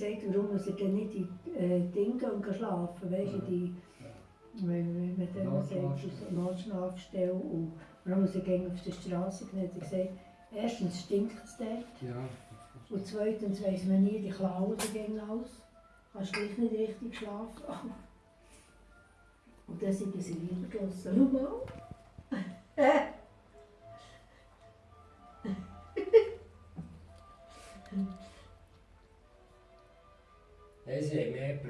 gesagt, warum er denn nicht in die äh, Dinge schlafen, weißt du, die, wenn man dem sagt, Notschlafstelle. und warum er gehen auf der Straße gehen, hat er gesagt, erstens stinkt es dort Ja. und zweitens weiss man nie, die klauen gehen aus, kannst gleich nicht richtig schlafen. Und dann sind sie draussen. Schau mal. Ez jej mi je.